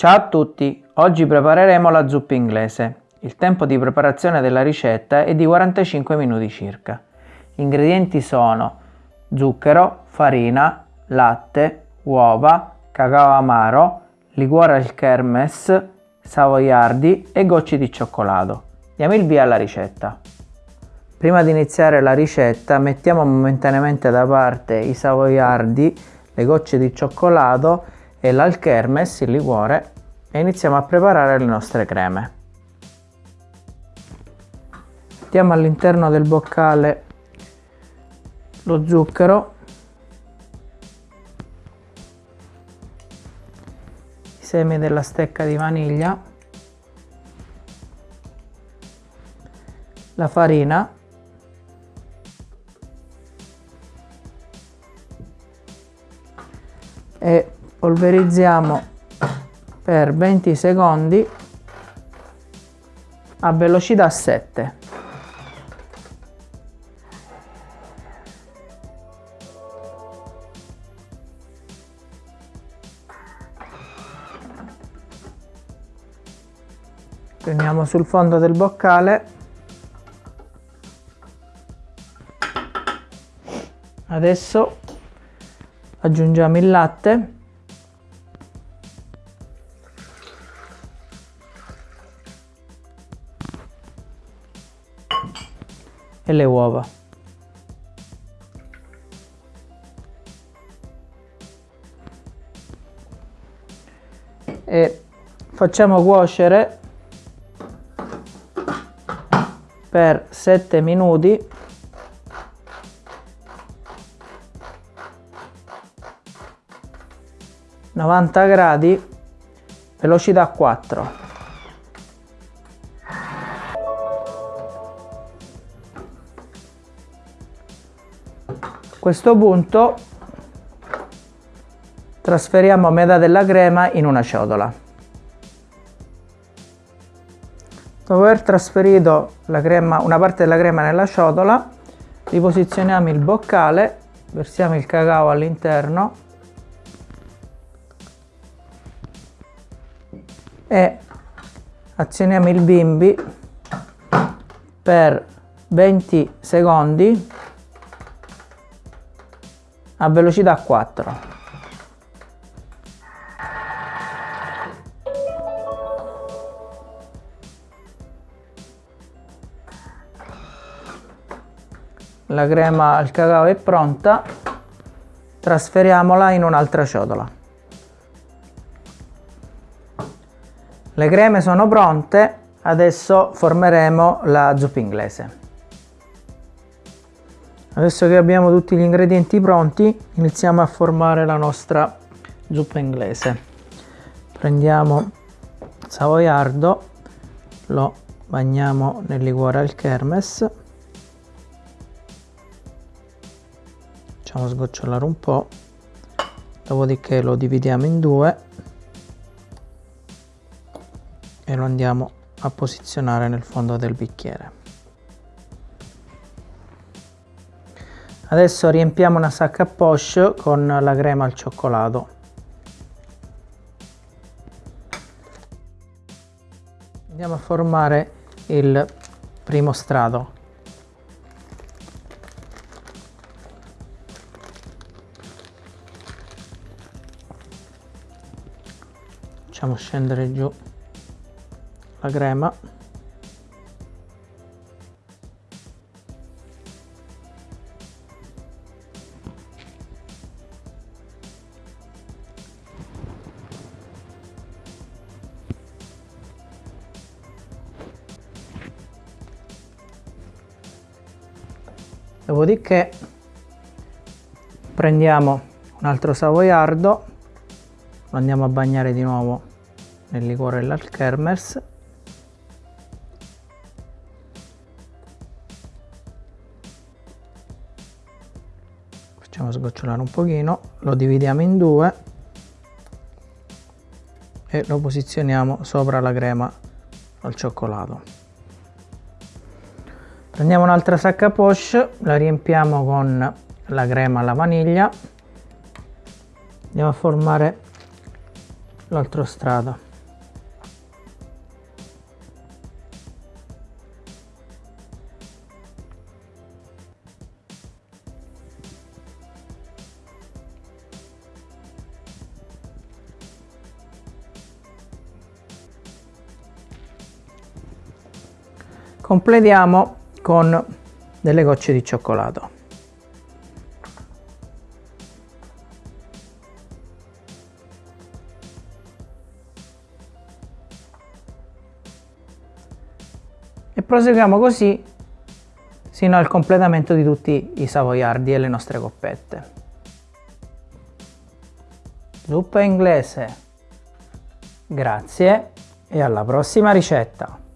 Ciao a tutti, oggi prepareremo la zuppa inglese. Il tempo di preparazione della ricetta è di 45 minuti circa. Gli ingredienti sono zucchero, farina, latte, uova, cacao amaro, liquore al kermes, savoiardi e gocce di cioccolato. Diamo il via alla ricetta. Prima di iniziare la ricetta mettiamo momentaneamente da parte i savoiardi, le gocce di cioccolato e l'alchermes, il liquore, e iniziamo a preparare le nostre creme. Mettiamo all'interno del boccale lo zucchero, i semi della stecca di vaniglia, la farina polverizziamo per 20 secondi a velocità 7. Prendiamo sul fondo del boccale adesso aggiungiamo il latte e le uova. E facciamo cuocere per 7 minuti novanta gradi velocità 4 questo punto trasferiamo metà della crema in una ciotola. Dopo aver trasferito crema, una parte della crema nella ciotola, riposizioniamo il boccale, versiamo il cacao all'interno e azioniamo il bimbi per 20 secondi a velocità 4. La crema al cacao è pronta, trasferiamola in un'altra ciotola. Le creme sono pronte, adesso formeremo la zuppa inglese. Adesso che abbiamo tutti gli ingredienti pronti, iniziamo a formare la nostra zuppa inglese. Prendiamo savoiardo, lo bagniamo nel liquore al kermes, facciamo sgocciolare un po', dopodiché lo dividiamo in due e lo andiamo a posizionare nel fondo del bicchiere. Adesso riempiamo una sacca poche con la crema al cioccolato. Andiamo a formare il primo strato. Facciamo scendere giù la crema. Dopodiché prendiamo un altro savoiardo lo andiamo a bagnare di nuovo nel liquore dell'alkermers facciamo sgocciolare un pochino lo dividiamo in due e lo posizioniamo sopra la crema al cioccolato prendiamo un'altra sacca poche la riempiamo con la crema alla vaniglia. Andiamo a formare l'altro strato. Completiamo con delle gocce di cioccolato. E proseguiamo così sino al completamento di tutti i savoiardi e le nostre coppette. Zuppa inglese. Grazie e alla prossima ricetta!